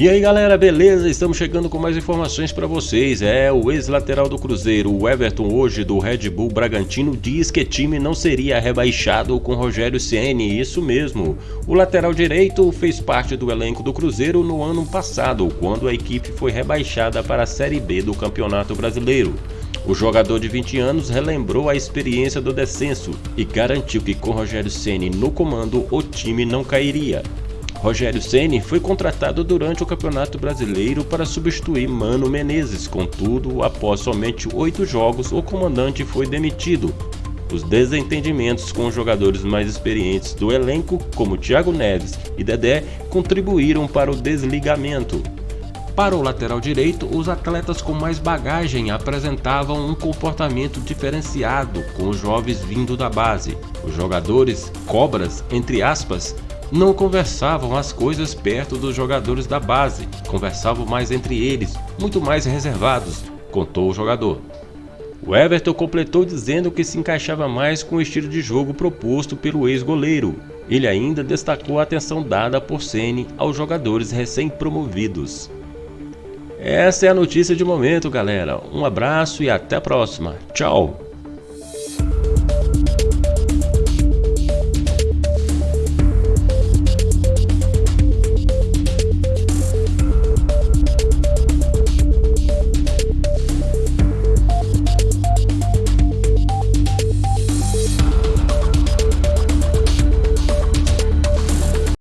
E aí galera, beleza? Estamos chegando com mais informações para vocês. É, o ex-lateral do Cruzeiro, o Everton, hoje do Red Bull Bragantino, diz que time não seria rebaixado com Rogério Ceni. Isso mesmo. O lateral direito fez parte do elenco do Cruzeiro no ano passado, quando a equipe foi rebaixada para a Série B do Campeonato Brasileiro. O jogador de 20 anos relembrou a experiência do descenso e garantiu que com Rogério Ceni no comando o time não cairia. Rogério Ceni foi contratado durante o Campeonato Brasileiro para substituir Mano Menezes, contudo, após somente oito jogos, o comandante foi demitido. Os desentendimentos com os jogadores mais experientes do elenco, como Thiago Neves e Dedé, contribuíram para o desligamento. Para o lateral direito, os atletas com mais bagagem apresentavam um comportamento diferenciado com os jovens vindo da base. Os jogadores, cobras, entre aspas, não conversavam as coisas perto dos jogadores da base, conversavam mais entre eles, muito mais reservados, contou o jogador. O Everton completou dizendo que se encaixava mais com o estilo de jogo proposto pelo ex-goleiro. Ele ainda destacou a atenção dada por Ceni aos jogadores recém-promovidos. Essa é a notícia de momento, galera. Um abraço e até a próxima. Tchau!